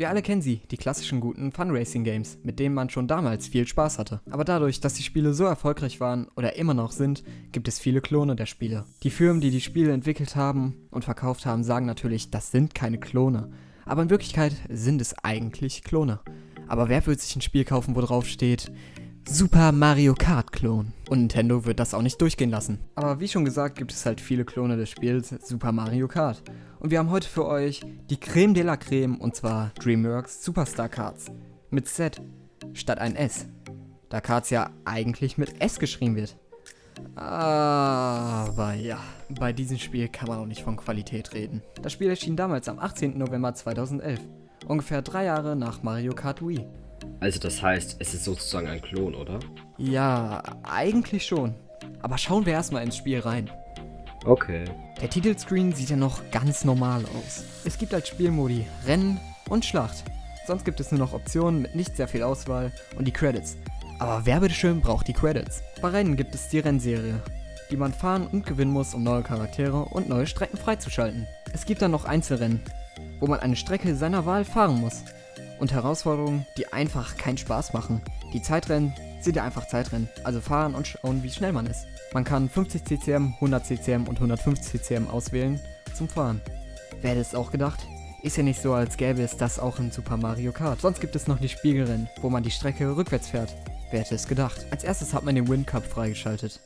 Wir alle kennen sie, die klassischen guten Funracing-Games, mit denen man schon damals viel Spaß hatte. Aber dadurch, dass die Spiele so erfolgreich waren oder immer noch sind, gibt es viele Klone der Spiele. Die Firmen, die die Spiele entwickelt haben und verkauft haben, sagen natürlich, das sind keine Klone. Aber in Wirklichkeit sind es eigentlich Klone. Aber wer wird sich ein Spiel kaufen, wo drauf steht, Super Mario Kart Klon. Und Nintendo wird das auch nicht durchgehen lassen. Aber wie schon gesagt, gibt es halt viele Klone des Spiels Super Mario Kart. Und wir haben heute für euch die Creme de la Creme und zwar DreamWorks Superstar Cards. Mit Z statt ein S. Da Cards ja eigentlich mit S geschrieben wird. Aber ja, bei diesem Spiel kann man auch nicht von Qualität reden. Das Spiel erschien damals am 18. November 2011, ungefähr drei Jahre nach Mario Kart Wii. Also das heißt, es ist sozusagen ein Klon, oder? Ja, eigentlich schon. Aber schauen wir erstmal ins Spiel rein. Okay. Der Titelscreen sieht ja noch ganz normal aus. Es gibt als Spielmodi Rennen und Schlacht. Sonst gibt es nur noch Optionen mit nicht sehr viel Auswahl und die Credits. Aber wer bitteschön braucht die Credits? Bei Rennen gibt es die Rennserie, die man fahren und gewinnen muss, um neue Charaktere und neue Strecken freizuschalten. Es gibt dann noch Einzelrennen, wo man eine Strecke seiner Wahl fahren muss und Herausforderungen, die einfach keinen Spaß machen. Die Zeitrennen sind ja einfach Zeitrennen, also fahren und schauen, wie schnell man ist. Man kann 50 CCM, 100 CCM und 150 CCM auswählen zum Fahren. Wer hätte es auch gedacht? Ist ja nicht so, als gäbe es das auch in Super Mario Kart. Sonst gibt es noch die Spiegelrennen, wo man die Strecke rückwärts fährt. Wer hätte es gedacht? Als erstes hat man den Wind Cup freigeschaltet.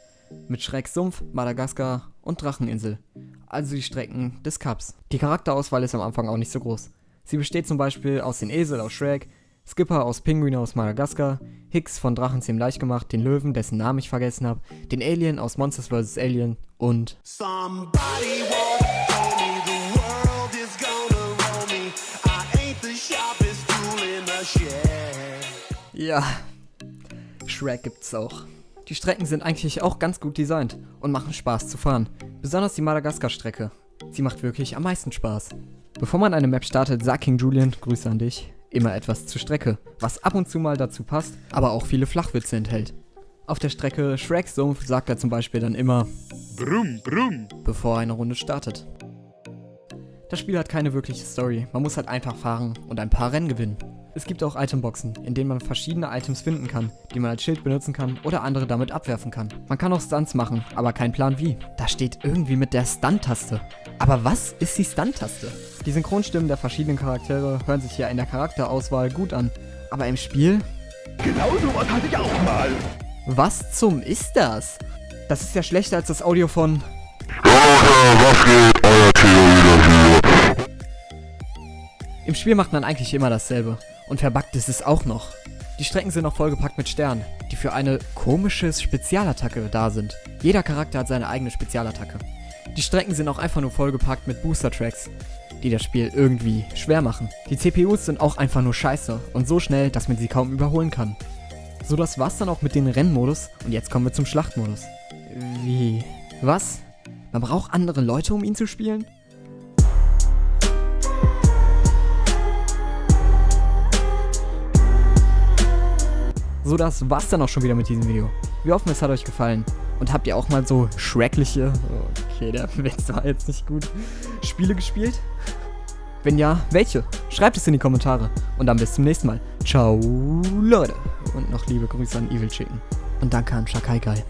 Mit Schreck Sumpf, Madagaskar und Dracheninsel. Also die Strecken des Cups. Die Charakterauswahl ist am Anfang auch nicht so groß. Sie besteht zum Beispiel aus den Esel aus Shrek, Skipper aus Pinguin aus Madagaskar, Hicks von Drachenzähm leicht gemacht, den Löwen, dessen Namen ich vergessen habe, den Alien aus Monsters vs. Alien und Ja, Shrek gibt's auch. Die Strecken sind eigentlich auch ganz gut designt und machen Spaß zu fahren. Besonders die Madagaskar-Strecke. Sie macht wirklich am meisten Spaß. Bevor man eine Map startet, sagt King Julian, Grüße an dich, immer etwas zur Strecke, was ab und zu mal dazu passt, aber auch viele Flachwitze enthält. Auf der Strecke Shrek Sumpf sagt er zum Beispiel dann immer Brumm, brumm, bevor eine Runde startet. Das Spiel hat keine wirkliche Story, man muss halt einfach fahren und ein paar Rennen gewinnen. Es gibt auch Itemboxen, in denen man verschiedene Items finden kann, die man als Schild benutzen kann oder andere damit abwerfen kann. Man kann auch Stunts machen, aber kein Plan wie. Da steht irgendwie mit der Stunt-Taste. Aber was ist die Stunt-Taste? Die Synchronstimmen der verschiedenen Charaktere hören sich ja in der Charakterauswahl gut an. Aber im Spiel? Genau sowas hatte ich auch mal. Was zum ist das? Das ist ja schlechter als das Audio von... Im Spiel macht man eigentlich immer dasselbe. Und verbuggt ist es auch noch. Die Strecken sind noch vollgepackt mit Sternen, die für eine komische Spezialattacke da sind. Jeder Charakter hat seine eigene Spezialattacke. Die Strecken sind auch einfach nur vollgepackt mit Booster-Tracks, die das Spiel irgendwie schwer machen. Die CPUs sind auch einfach nur scheiße und so schnell, dass man sie kaum überholen kann. So, das war's dann auch mit dem Rennmodus und jetzt kommen wir zum Schlachtmodus. Wie? Was? Man braucht andere Leute, um ihn zu spielen? So, das war's dann auch schon wieder mit diesem Video. Wir hoffen, es hat euch gefallen. Und habt ihr auch mal so schreckliche, okay, der Witz war jetzt nicht gut, Spiele gespielt? Wenn ja, welche? Schreibt es in die Kommentare. Und dann bis zum nächsten Mal. Ciao, Leute. Und noch liebe Grüße an Evil Chicken. Und danke an Shakai Guy.